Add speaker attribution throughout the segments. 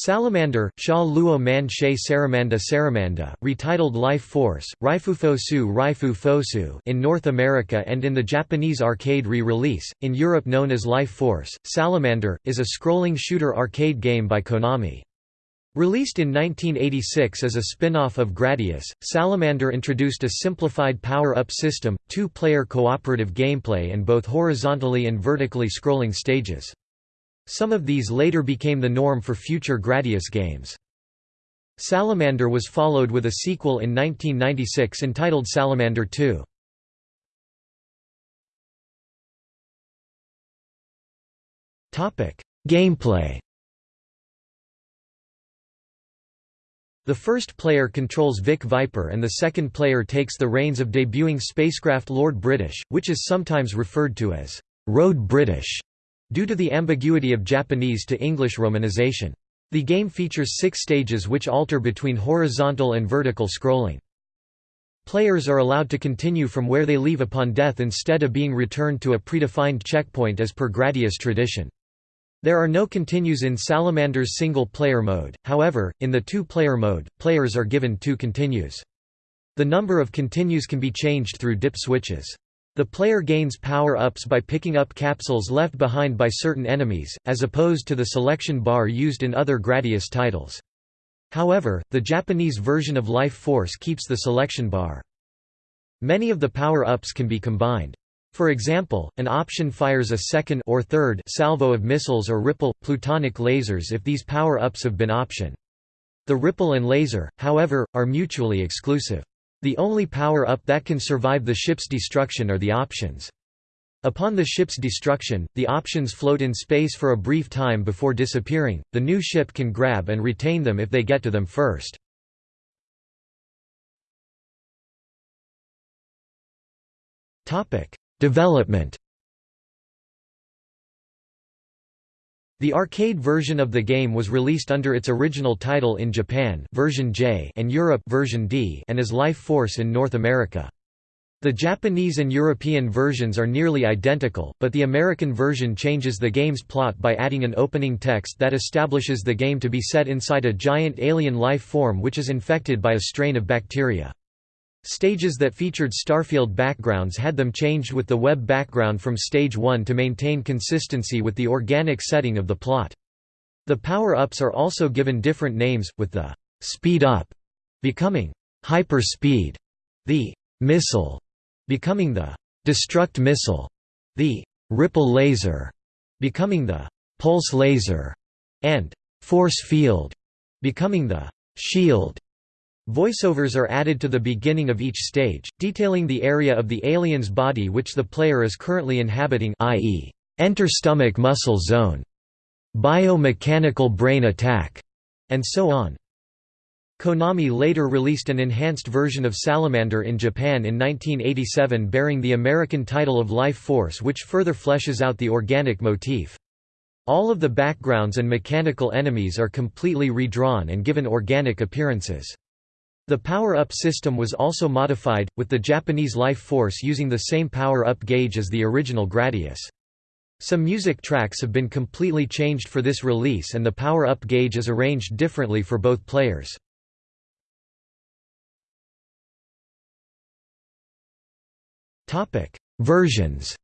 Speaker 1: Salamander, Sha Luo Man She Saramanda Saramanda, retitled Life Force, Raifufosu Raifu Fosu in North America and in the Japanese arcade re-release, in Europe known as Life Force, Salamander, is a scrolling shooter arcade game by Konami. Released in 1986 as a spin-off of Gradius, Salamander introduced a simplified power-up system, two-player cooperative gameplay and both horizontally and vertically scrolling stages. Some of these later became the norm for future Gradius games. Salamander was followed with a sequel in 1996 entitled Salamander 2. Gameplay The first player controls Vic Viper and the second player takes the reins of debuting spacecraft Lord British, which is sometimes referred to as Road British. Due to the ambiguity of Japanese to English romanization. The game features six stages which alter between horizontal and vertical scrolling. Players are allowed to continue from where they leave upon death instead of being returned to a predefined checkpoint as per Gradius tradition. There are no continues in Salamander's single-player mode, however, in the two-player mode, players are given two continues. The number of continues can be changed through dip switches. The player gains power-ups by picking up capsules left behind by certain enemies, as opposed to the selection bar used in other Gradius titles. However, the Japanese version of Life Force keeps the selection bar. Many of the power-ups can be combined. For example, an option fires a second or third salvo of missiles or ripple, plutonic lasers if these power-ups have been option. The ripple and laser, however, are mutually exclusive. The only power-up that can survive the ship's destruction are the options. Upon the ship's destruction, the options float in space for a brief time before disappearing, the new ship can grab and retain them if they get to them first. Development The arcade version of the game was released under its original title in Japan version J and Europe version D and as Life Force in North America. The Japanese and European versions are nearly identical, but the American version changes the game's plot by adding an opening text that establishes the game to be set inside a giant alien life form which is infected by a strain of bacteria. Stages that featured Starfield backgrounds had them changed with the web background from Stage 1 to maintain consistency with the organic setting of the plot. The power-ups are also given different names, with the «speed up» becoming «hyper speed», the «missile» becoming the «destruct missile», the «ripple laser» becoming the «pulse laser», and «force field» becoming the «shield». Voiceovers are added to the beginning of each stage, detailing the area of the alien's body which the player is currently inhabiting i.e., enter stomach muscle zone, biomechanical brain attack, and so on. Konami later released an enhanced version of Salamander in Japan in 1987 bearing the American title of Life Force which further fleshes out the organic motif. All of the backgrounds and mechanical enemies are completely redrawn and given organic appearances. The power-up system was also modified, with the Japanese Life Force using the same power-up gauge as the original Gradius. Some music tracks have been completely changed for this release and the power-up gauge is arranged differently for both players. Versions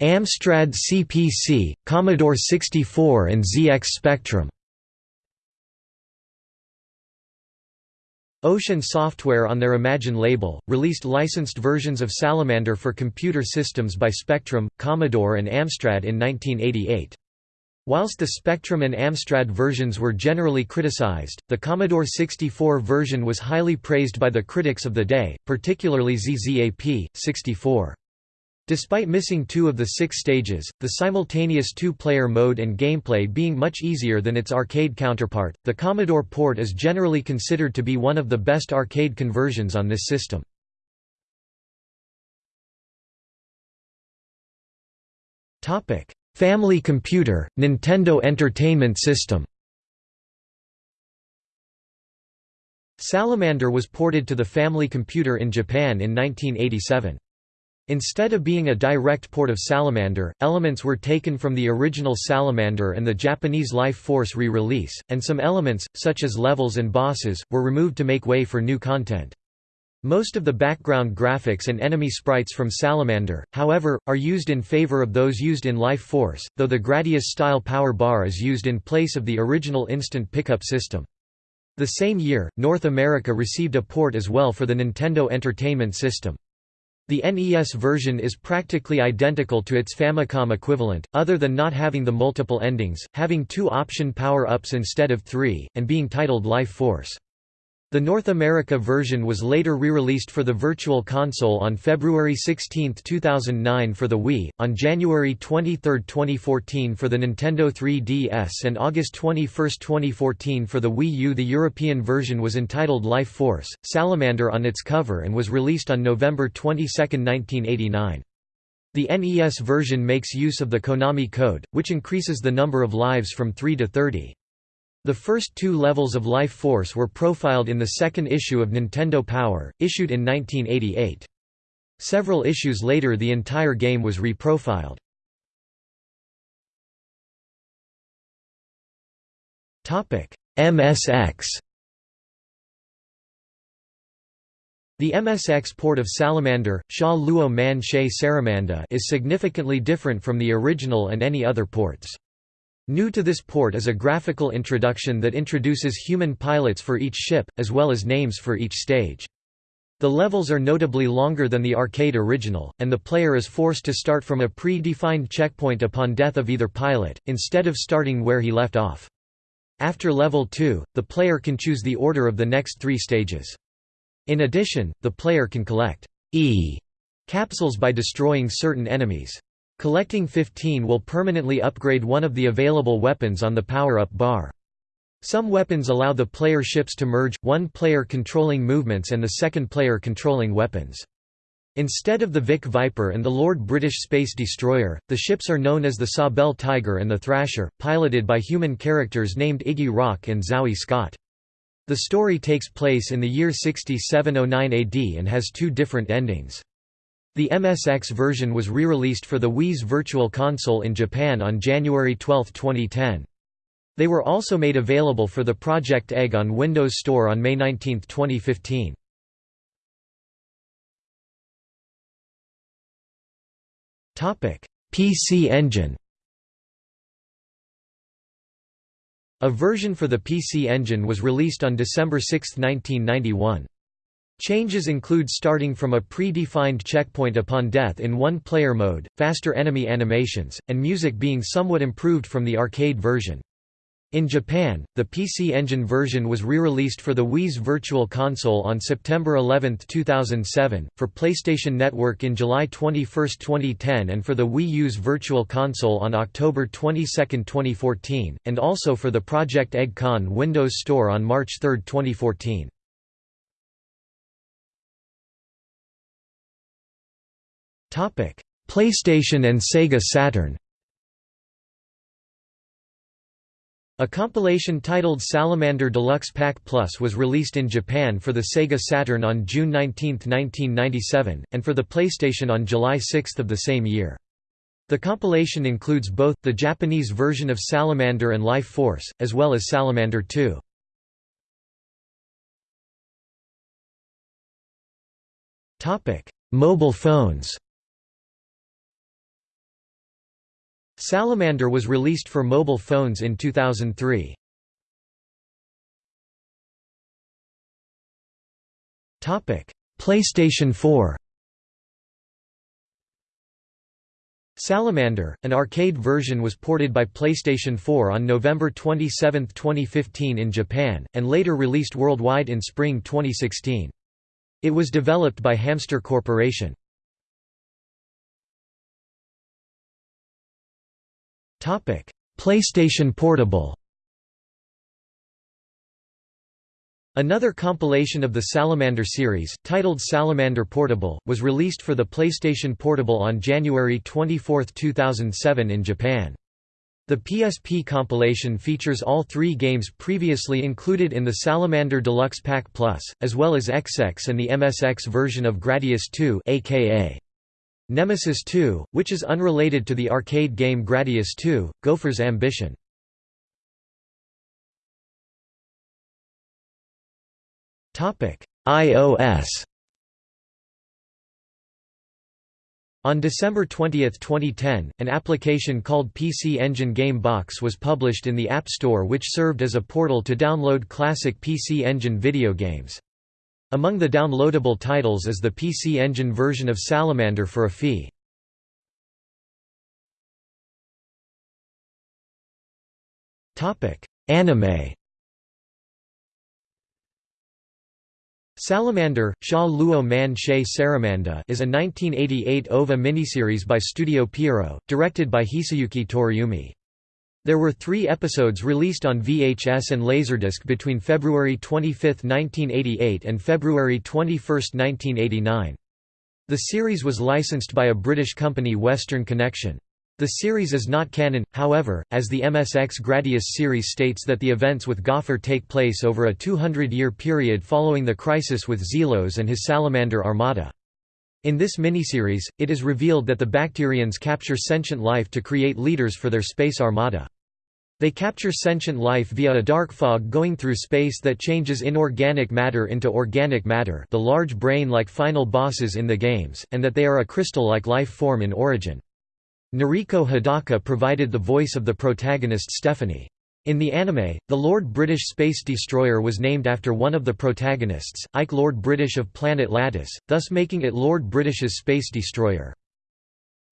Speaker 1: Amstrad CPC, Commodore 64 and ZX Spectrum Ocean Software on their Imagine label, released licensed versions of Salamander for computer systems by Spectrum, Commodore and Amstrad in 1988. Whilst the Spectrum and Amstrad versions were generally criticized, the Commodore 64 version was highly praised by the critics of the day, particularly ZZAP, 64. Despite missing two of the six stages, the simultaneous two-player mode and gameplay being much easier than its arcade counterpart, the Commodore port is generally considered to be one of the best arcade conversions on this system. Family computer, Nintendo Entertainment System Salamander was ported to the Family Computer in Japan in 1987. Instead of being a direct port of Salamander, elements were taken from the original Salamander and the Japanese Life Force re-release, and some elements, such as levels and bosses, were removed to make way for new content. Most of the background graphics and enemy sprites from Salamander, however, are used in favor of those used in Life Force, though the Gradius-style power bar is used in place of the original instant pickup system. The same year, North America received a port as well for the Nintendo Entertainment System. The NES version is practically identical to its Famicom equivalent, other than not having the multiple endings, having two option power-ups instead of three, and being titled Life Force. The North America version was later re-released for the Virtual Console on February 16, 2009 for the Wii, on January 23, 2014 for the Nintendo 3DS and August 21, 2014 for the Wii U. The European version was entitled Life Force, Salamander on its cover and was released on November 22, 1989. The NES version makes use of the Konami code, which increases the number of lives from 3 to 30. The first two levels of Life Force were profiled in the second issue of Nintendo Power, issued in 1988. Several issues later the entire game was reprofiled. MSX The MSX port of Salamander, Sha Luo Man She Saramanda is significantly different from the original and any other ports. New to this port is a graphical introduction that introduces human pilots for each ship, as well as names for each stage. The levels are notably longer than the arcade original, and the player is forced to start from a pre-defined checkpoint upon death of either pilot, instead of starting where he left off. After level 2, the player can choose the order of the next three stages. In addition, the player can collect E capsules by destroying certain enemies. Collecting 15 will permanently upgrade one of the available weapons on the power-up bar. Some weapons allow the player ships to merge, one player controlling movements and the second player controlling weapons. Instead of the Vic Viper and the Lord British Space Destroyer, the ships are known as the Sawbell Tiger and the Thrasher, piloted by human characters named Iggy Rock and Zowie Scott. The story takes place in the year 6709 AD and has two different endings. The MSX version was re-released for the Wii's Virtual Console in Japan on January 12, 2010. They were also made available for the Project Egg on Windows Store on May 19, 2015. PC Engine A version for the PC Engine was released on December 6, 1991. Changes include starting from a pre-defined checkpoint upon death in one-player mode, faster enemy animations, and music being somewhat improved from the arcade version. In Japan, the PC Engine version was re-released for the Wii's Virtual Console on September 11, 2007, for PlayStation Network in July 21, 2010 and for the Wii U's Virtual Console on October 22, 2014, and also for the Project Egg Con Windows Store on March 3, 2014. PlayStation and Sega Saturn. A compilation titled Salamander Deluxe Pack Plus was released in Japan for the Sega Saturn on June 19, 1997, and for the PlayStation on July 6 of the same year. The compilation includes both, the Japanese version of Salamander and Life Force, as well as Salamander 2. Mobile phones Salamander was released for mobile phones in 2003. Topic: PlayStation 4 Salamander, an arcade version was ported by PlayStation 4 on November 27, 2015 in Japan, and later released worldwide in spring 2016. It was developed by Hamster Corporation. PlayStation Portable. Another compilation of the Salamander series, titled Salamander Portable, was released for the PlayStation Portable on January 24, 2007 in Japan. The PSP compilation features all three games previously included in the Salamander Deluxe Pack Plus, as well as XX and the MSX version of Gradius 2 aka Nemesis 2, which is unrelated to the arcade game Gradius 2, Gofer's Ambition. iOS On December 20, 2010, an application called PC Engine Game Box was published in the App Store which served as a portal to download classic PC Engine video games. Among the downloadable titles is the PC Engine version of Salamander for a fee. Anime Salamander, Sha Luo Man She Saramanda is a 1988 OVA miniseries by Studio Pierrot, directed by Hisayuki Toriumi. There were three episodes released on VHS and Laserdisc between February 25, 1988 and February 21, 1989. The series was licensed by a British company Western Connection. The series is not canon, however, as the MSX Gradius series states that the events with Gofer take place over a 200-year period following the crisis with Zelos and his Salamander Armada. In this miniseries, it is revealed that the Bacterians capture sentient life to create leaders for their space armada. They capture sentient life via a dark fog going through space that changes inorganic matter into organic matter the large brain-like final bosses in the games, and that they are a crystal-like life form in origin. Noriko Hidaka provided the voice of the protagonist Stephanie. In the anime, the Lord British Space Destroyer was named after one of the protagonists, Ike Lord British of Planet Latis, thus making it Lord British's Space Destroyer.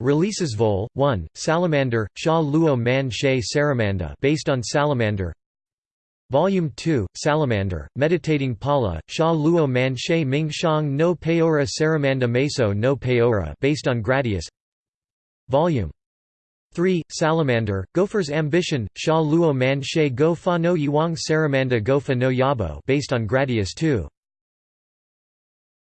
Speaker 1: Releases Vol. 1, Salamander, Sha Luo Man She Saramanda based on Salamander Volume 2, Salamander, Meditating Pala, Sha Luo Man She Mingshang no Peora Saramanda Meso no Peora based on Gradius Volume 3, Salamander, Gofer's Ambition, Sha Luo Man She Go Fa no Yuang Saramanda Go Fa no Yabo based on Gradius 2.